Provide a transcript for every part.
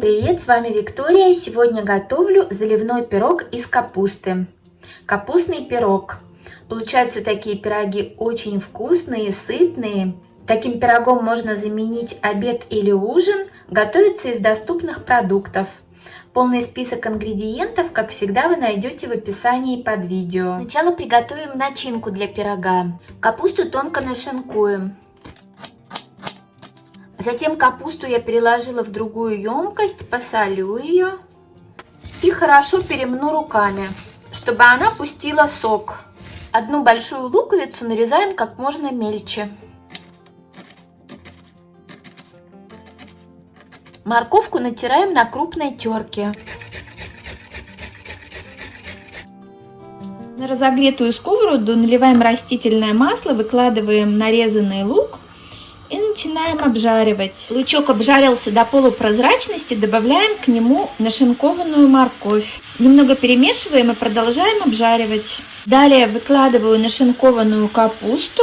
Привет, с вами Виктория. Сегодня готовлю заливной пирог из капусты. Капустный пирог. Получаются такие пироги очень вкусные, сытные. Таким пирогом можно заменить обед или ужин. Готовится из доступных продуктов. Полный список ингредиентов, как всегда, вы найдете в описании под видео. Сначала приготовим начинку для пирога. Капусту тонко нашинкуем. Затем капусту я переложила в другую емкость, посолю ее и хорошо перемну руками, чтобы она пустила сок. Одну большую луковицу нарезаем как можно мельче. Морковку натираем на крупной терке. На разогретую сковороду наливаем растительное масло, выкладываем нарезанный лук начинаем обжаривать. Лучок обжарился до полупрозрачности, добавляем к нему нашинкованную морковь. Немного перемешиваем и продолжаем обжаривать. Далее выкладываю нашинкованную капусту.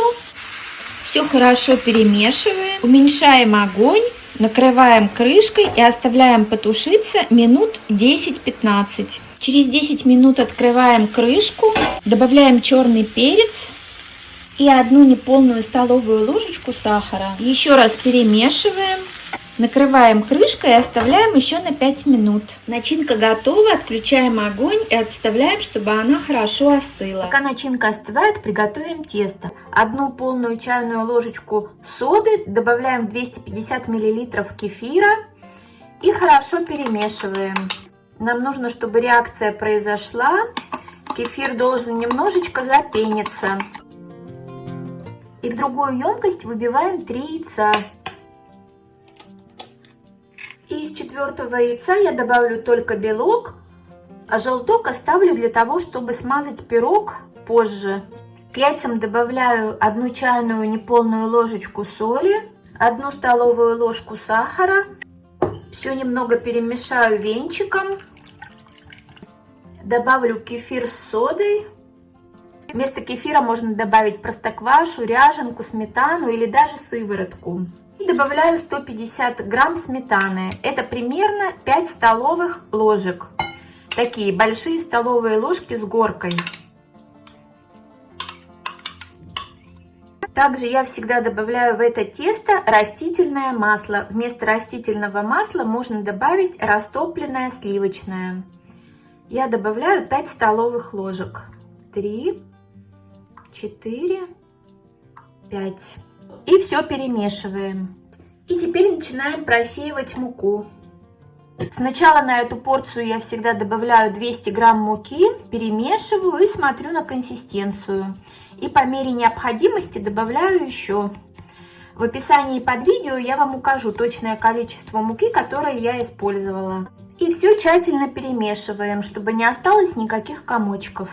Все хорошо перемешиваем. Уменьшаем огонь. Накрываем крышкой и оставляем потушиться минут 10-15. Через 10 минут открываем крышку, добавляем черный перец и одну неполную столовую ложечку сахара. Еще раз перемешиваем. Накрываем крышкой и оставляем еще на 5 минут. Начинка готова, отключаем огонь и отставляем, чтобы она хорошо остыла. Пока начинка остывает, приготовим тесто. Одну полную чайную ложечку соды, добавляем 250 мл кефира и хорошо перемешиваем. Нам нужно, чтобы реакция произошла. Кефир должен немножечко запениться. И в другую емкость выбиваем 3 яйца. И из четвертого яйца я добавлю только белок, а желток оставлю для того, чтобы смазать пирог позже. К яйцам добавляю одну чайную неполную ложечку соли, одну столовую ложку сахара. Все немного перемешаю венчиком. Добавлю кефир с содой. Вместо кефира можно добавить простоквашу, ряженку, сметану или даже сыворотку добавляю 150 грамм сметаны. Это примерно 5 столовых ложек. Такие большие столовые ложки с горкой. Также я всегда добавляю в это тесто растительное масло. Вместо растительного масла можно добавить растопленное сливочное. Я добавляю 5 столовых ложек. 3, 4, 5. И все перемешиваем. И теперь начинаем просеивать муку. Сначала на эту порцию я всегда добавляю 200 грамм муки, перемешиваю и смотрю на консистенцию. И по мере необходимости добавляю еще. В описании под видео я вам укажу точное количество муки, которое я использовала. И все тщательно перемешиваем, чтобы не осталось никаких комочков.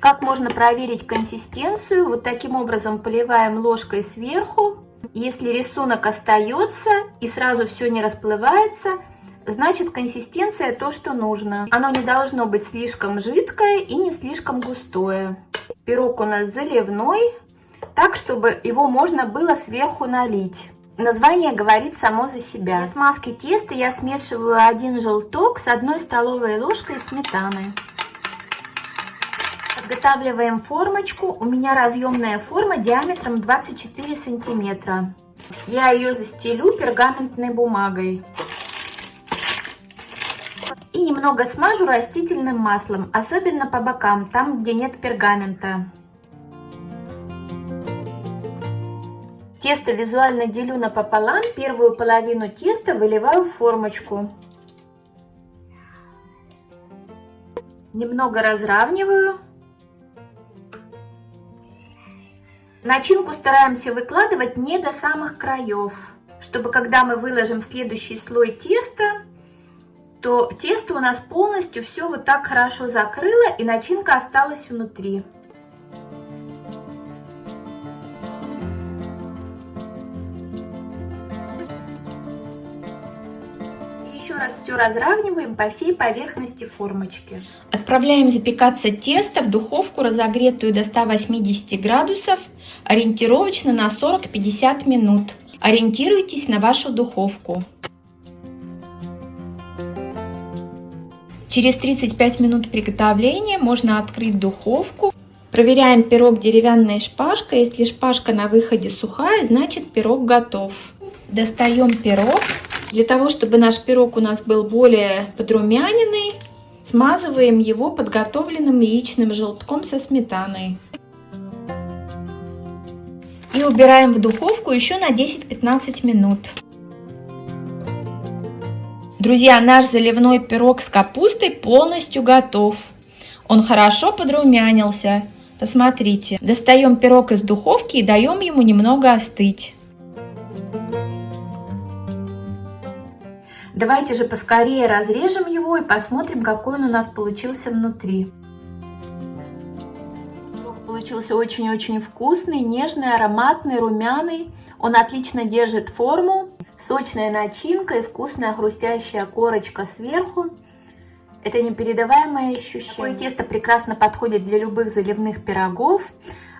Как можно проверить консистенцию? Вот таким образом поливаем ложкой сверху если рисунок остается и сразу все не расплывается, значит консистенция то, что нужно. Оно не должно быть слишком жидкое и не слишком густое. Пирог у нас заливной, так, чтобы его можно было сверху налить. Название говорит само за себя. Для смазки теста я смешиваю один желток с одной столовой ложкой сметаны. Подготавливаем формочку. У меня разъемная форма диаметром 24 сантиметра. Я ее застелю пергаментной бумагой. И немного смажу растительным маслом, особенно по бокам, там, где нет пергамента. Тесто визуально делю напополам, первую половину теста выливаю в формочку. Немного разравниваю. Начинку стараемся выкладывать не до самых краев, чтобы когда мы выложим следующий слой теста, то тесто у нас полностью все вот так хорошо закрыло и начинка осталась внутри. Раз все разравниваем по всей поверхности формочки. Отправляем запекаться тесто в духовку, разогретую до 180 градусов, ориентировочно на 40-50 минут. Ориентируйтесь на вашу духовку. Через 35 минут приготовления можно открыть духовку. Проверяем пирог деревянной шпажкой. Если шпажка на выходе сухая, значит пирог готов. Достаем пирог. Для того, чтобы наш пирог у нас был более подрумяненный, смазываем его подготовленным яичным желтком со сметаной. И убираем в духовку еще на 10-15 минут. Друзья, наш заливной пирог с капустой полностью готов. Он хорошо подрумянился. Посмотрите. Достаем пирог из духовки и даем ему немного остыть. Давайте же поскорее разрежем его и посмотрим, какой он у нас получился внутри. Получился очень-очень вкусный, нежный, ароматный, румяный. Он отлично держит форму. Сочная начинка и вкусная хрустящая корочка сверху. Это непередаваемое ощущение. Такое тесто прекрасно подходит для любых заливных пирогов.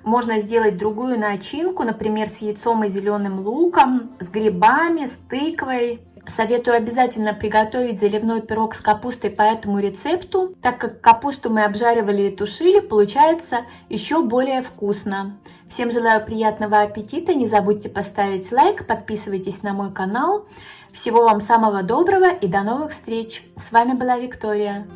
Можно сделать другую начинку, например, с яйцом и зеленым луком, с грибами, с тыквой. Советую обязательно приготовить заливной пирог с капустой по этому рецепту, так как капусту мы обжаривали и тушили, получается еще более вкусно. Всем желаю приятного аппетита, не забудьте поставить лайк, подписывайтесь на мой канал. Всего вам самого доброго и до новых встреч! С вами была Виктория.